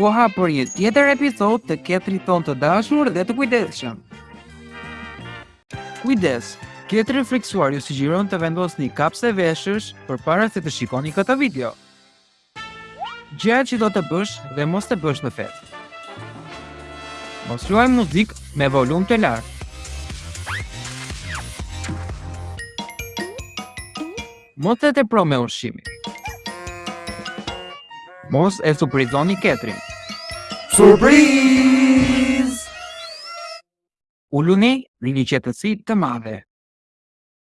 koha për një tjetër episod të ketrit tonë të dashur dhe të kujdesshëm. Kujdes, ketri i frikësuar ju sugjeron të vendosni kapse veshësh përpara se të shikoni këtë video. Gjërat që do të bësh dhe mos të bësh në festë. Mos luaj muzikë me volum të lartë. Mos e tepro me ushqimin. Mos e surprizoni ketrin. Surpriz! Uluni në një qetësi të madhe.